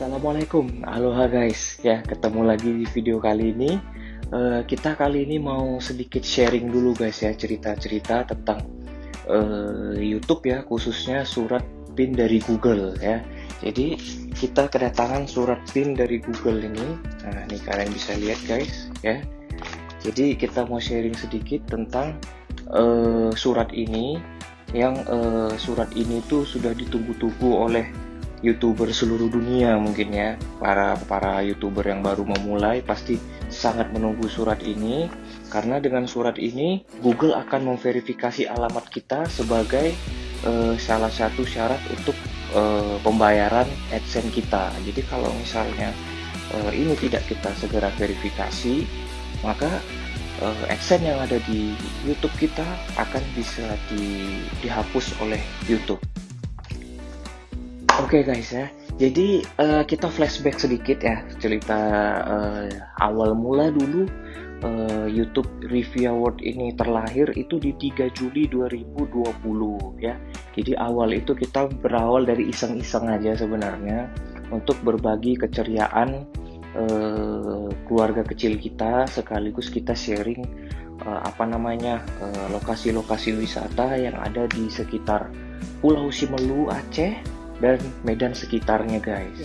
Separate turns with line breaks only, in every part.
Assalamualaikum, aloha guys. Ya, ketemu lagi di video kali ini. Uh, kita kali ini mau sedikit sharing dulu guys ya cerita-cerita tentang uh, YouTube ya, khususnya surat PIN dari Google ya. Jadi kita kedatangan surat PIN dari Google ini. Nah, ini kalian bisa lihat guys ya. Jadi kita mau sharing sedikit tentang uh, surat ini yang uh, surat ini tuh sudah ditunggu-tunggu oleh youtuber seluruh dunia mungkin ya. Para para youtuber yang baru memulai pasti sangat menunggu surat ini. Karena dengan surat ini Google akan memverifikasi alamat kita sebagai uh, salah satu syarat untuk uh, pembayaran AdSense kita. Jadi kalau misalnya uh, ini tidak kita segera verifikasi maka uh, AdSense yang ada di YouTube kita akan bisa di, dihapus oleh YouTube Oke okay guys ya, jadi uh, kita flashback sedikit ya cerita uh, awal mula dulu uh, YouTube Review Award ini terlahir itu di 3 Juli 2020 ya. Jadi awal itu kita berawal dari iseng-iseng aja sebenarnya untuk berbagi keceriaan uh, keluarga kecil kita sekaligus kita sharing uh, apa namanya lokasi-lokasi uh, wisata yang ada di sekitar Pulau Simelu Aceh dan Medan sekitarnya guys.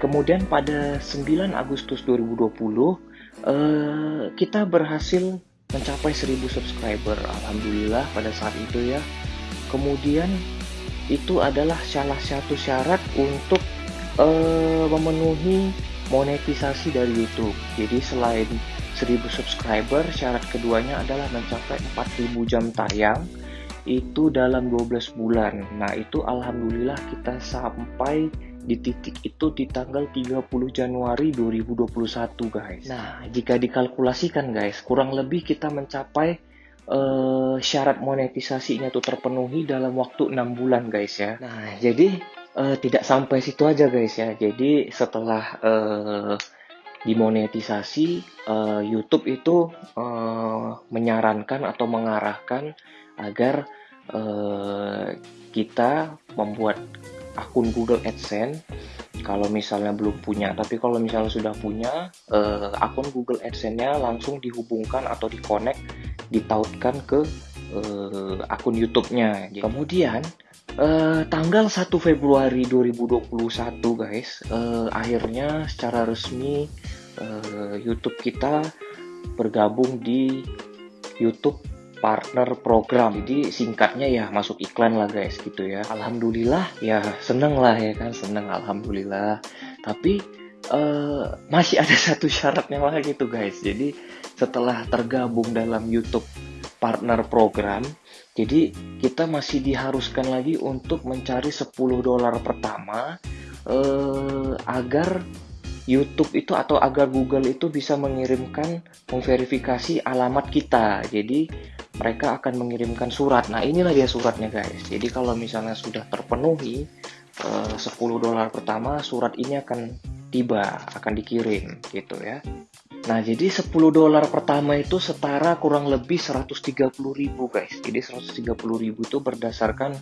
Kemudian pada 9 Agustus 2020 uh, eh, kita berhasil mencapai 1000 subscriber alhamdulillah pada saat itu ya. Kemudian itu adalah salah satu syarat untuk uh, memenuhi monetisasi dari YouTube. Jadi selain 1000 subscriber, syarat keduanya adalah mencapai 4000 jam tayang itu dalam 12 bulan. Nah, itu alhamdulillah kita sampai di titik itu di tanggal 30 Januari 2021, guys. Nah, jika dikalkulasikan, guys, kurang lebih kita mencapai uh, syarat monetisasinya itu terpenuhi dalam waktu 6 bulan, guys ya. Nah, jadi uh, tidak sampai situ aja, guys ya. Jadi setelah uh, dimonetisasi, uh, YouTube itu uh, menyarankan atau mengarahkan agar uh, kita membuat akun Google AdSense kalau misalnya belum punya. Tapi kalau misalnya sudah punya uh, akun Google AdSense-nya langsung dihubungkan atau dikonek ditautkan ke uh, akun YouTube-nya. Kemudian uh, tanggal 1 Februari 2021 guys uh, akhirnya secara resmi uh, YouTube kita bergabung di YouTube partner program. Jadi singkatnya ya masuk iklan lah guys gitu ya. Alhamdulillah ya seneng lah ya kan seneng alhamdulillah. Tapi uh, masih ada satu syaratnya lagi tuh guys. Jadi setelah tergabung dalam YouTube partner program jadi kita masih diharuskan lagi untuk mencari 10 dolar pertama uh, agar YouTube itu atau agar Google itu bisa mengirimkan memverifikasi alamat kita. Jadi mereka akan mengirimkan surat. Nah, inilah dia suratnya, guys. Jadi kalau misalnya sudah terpenuhi eh, 10 dolar pertama, surat ini akan tiba, akan dikirim gitu ya. Nah, jadi 10 dolar pertama itu setara kurang lebih 130 ribu guys. Jadi 130 ribu itu berdasarkan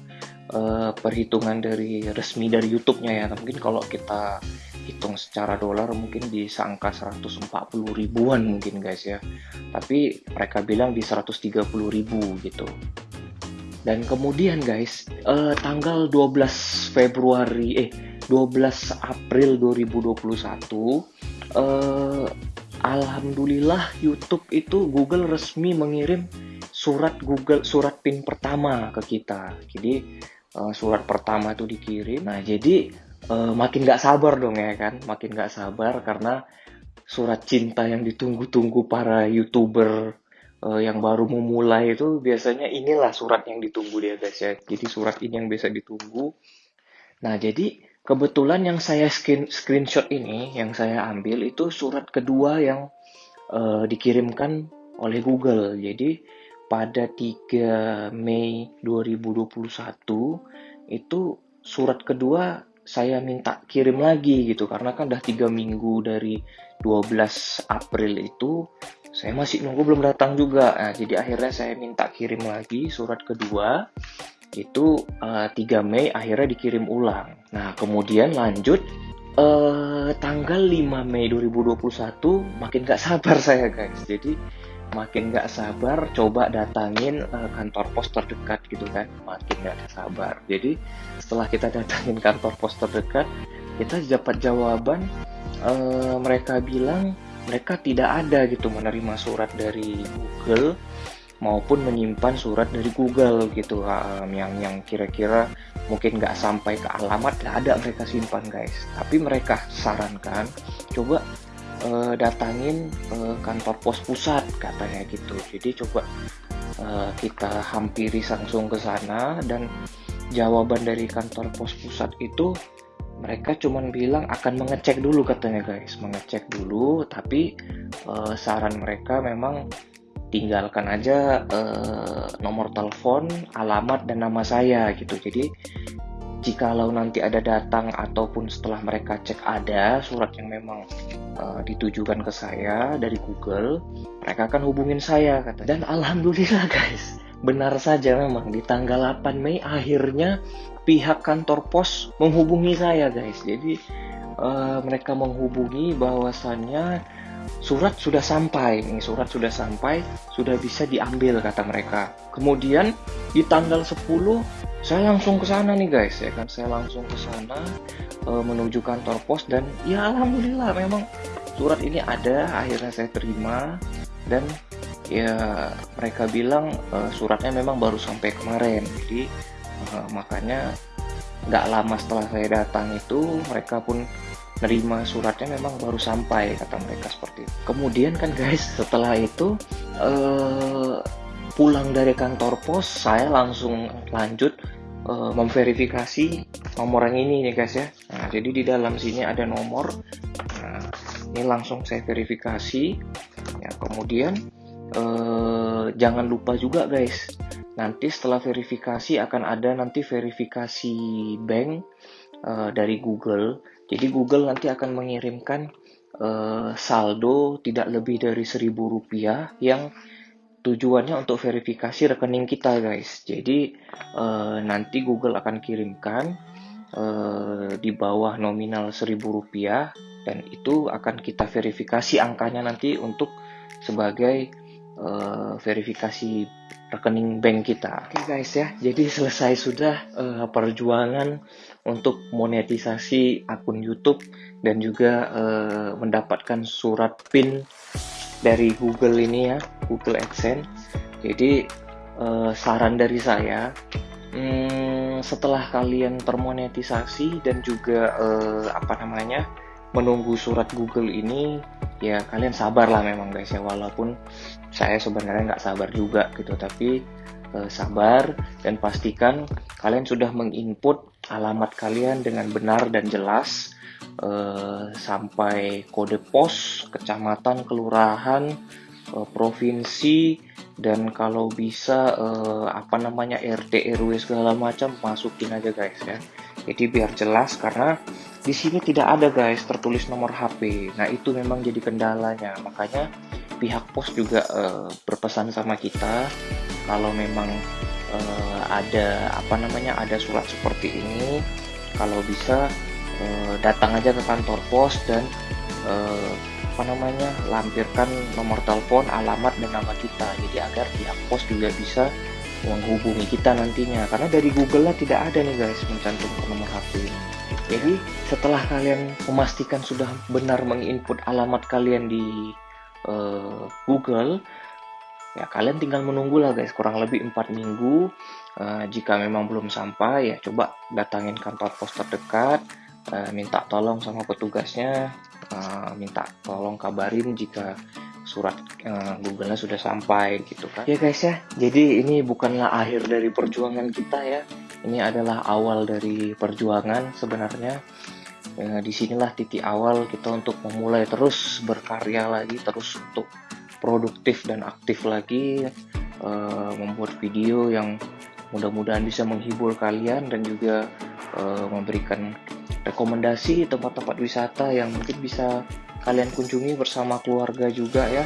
uh, perhitungan dari resmi dari YouTube-nya ya. Mungkin kalau kita hitung secara dolar mungkin bisa angka 140 ribuan mungkin guys ya tapi mereka bilang di 130 ribu gitu dan kemudian guys eh, tanggal 12 Februari eh 12 April 2021 eh, Alhamdulillah YouTube itu Google resmi mengirim surat Google surat PIN pertama ke kita. Jadi eh, surat pertama itu dikirim. Nah jadi uh, makin gak sabar dong ya kan? Makin gak sabar karena surat cinta yang ditunggu-tunggu para youtuber uh, yang baru memulai itu biasanya inilah surat yang ditunggu dia guys ya. Jadi surat ini yang biasa ditunggu. Nah jadi kebetulan yang saya screen screenshot ini yang saya ambil itu surat kedua yang uh, dikirimkan oleh Google. Jadi pada 3 Mei 2021 itu surat kedua saya minta kirim lagi gitu. Karena kan udah tiga minggu dari 12 April itu saya masih nunggu belum datang juga. Nah, jadi akhirnya saya minta kirim lagi surat kedua itu uh, eh, 3 Mei akhirnya dikirim ulang. Nah kemudian lanjut uh, tanggal 5 Mei 2021 makin gak sabar saya guys. Jadi makin gak sabar coba datangin uh, kantor pos terdekat gitu kan. Makin gak sabar. Jadi setelah kita datangin kantor pos terdekat kita dapat jawaban uh, mereka bilang mereka tidak ada gitu menerima surat dari Google maupun menyimpan surat dari Google gitu. Um, yang yang kira-kira mungkin nggak sampai ke alamat nggak ada mereka simpan guys. Tapi mereka sarankan coba uh, datangin uh, kantor pos pusat katanya gitu. Jadi coba uh, kita hampiri langsung ke sana dan jawaban dari kantor pos pusat itu mereka cuman bilang akan mengecek dulu katanya guys. Mengecek dulu tapi uh, saran mereka memang tinggalkan aja uh, nomor telepon alamat dan nama saya gitu jadi jikalau nanti ada datang ataupun setelah mereka cek ada surat yang memang uh, ditujukan ke saya dari Google, mereka akan hubungin saya kata. Dan alhamdulillah guys, benar saja memang di tanggal 8 Mei akhirnya pihak kantor pos menghubungi saya guys. Jadi uh, mereka menghubungi bahwasannya surat sudah sampai, ini surat sudah sampai, sudah bisa diambil kata mereka. Kemudian di tanggal 10 saya langsung ke sana nih guys ya kan? Saya langsung ke sana e, menuju kantor pos dan ya alhamdulillah memang surat ini ada akhirnya saya terima. Dan ya mereka bilang e, suratnya memang baru sampai kemarin. Jadi e, makanya nggak lama setelah saya datang itu mereka pun nerima suratnya memang baru sampai kata mereka seperti itu. Kemudian kan guys setelah itu uh, pulang dari kantor pos saya langsung lanjut uh, memverifikasi nomor yang ini nih guys ya. Nah jadi di dalam sini ada nomor. Nah ini langsung saya verifikasi. Ya kemudian uh, jangan lupa juga guys nanti setelah verifikasi akan ada nanti verifikasi bank uh, dari Google jadi Google nanti akan mengirimkan uh, saldo tidak lebih dari seribu rupiah yang tujuannya untuk verifikasi rekening kita guys. Jadi uh, nanti Google akan kirimkan uh, di bawah nominal seribu rupiah dan itu akan kita verifikasi angkanya nanti untuk sebagai verifikasi rekening bank kita. Oke okay guys ya, jadi selesai sudah uh, perjuangan untuk monetisasi akun YouTube dan juga uh, mendapatkan surat PIN dari Google ini ya, Google AdSense. Jadi uh, saran dari saya, hmm, setelah kalian termonetisasi dan juga uh, apa namanya menunggu surat Google ini ya kalian sabar lah memang guys ya walaupun saya sebenarnya nggak sabar juga gitu tapi eh, sabar dan pastikan kalian sudah menginput alamat kalian dengan benar dan jelas eh, sampai kode pos kecamatan kelurahan eh, provinsi dan kalau bisa eh, apa namanya RT RW segala macam masukin aja guys ya jadi biar jelas karena di sini tidak ada guys tertulis nomor HP nah itu memang jadi kendalanya. Makanya pihak pos juga uh, berpesan sama kita kalau memang uh, ada apa namanya ada surat seperti ini kalau bisa uh, datang aja ke kantor pos dan uh, apa namanya lampirkan nomor telepon alamat dan nama kita. Jadi agar pihak pos juga bisa menghubungi kita nantinya. Karena dari Google lah tidak ada nih guys mencantumkan nomor HP ini. Jadi setelah kalian memastikan sudah benar menginput alamat kalian di uh, Google ya kalian tinggal menunggu lah guys kurang lebih empat minggu. Uh, jika memang belum sampai ya coba datangin kantor pos terdekat uh, minta tolong sama petugasnya. Uh, minta tolong kabarin jika surat uh, Google-nya sudah sampai gitu kan. Ya guys ya. Jadi ini bukanlah akhir dari perjuangan kita ya. Ini adalah awal dari perjuangan sebenarnya. Ya, di sinilah titik awal kita untuk memulai terus berkarya lagi terus untuk produktif dan aktif lagi uh, membuat video yang mudah-mudahan bisa menghibur kalian dan juga uh, memberikan rekomendasi tempat-tempat wisata yang mungkin bisa kalian kunjungi bersama keluarga juga ya.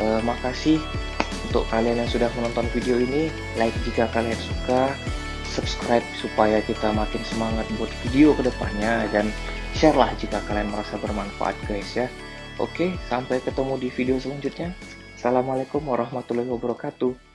E, makasih untuk kalian yang sudah menonton video ini. Like jika kalian suka, subscribe supaya kita makin semangat buat video ke depannya dan share lah jika kalian merasa bermanfaat guys ya. Oke, sampai ketemu di video selanjutnya. Assalamualaikum warahmatullahi wabarakatuh.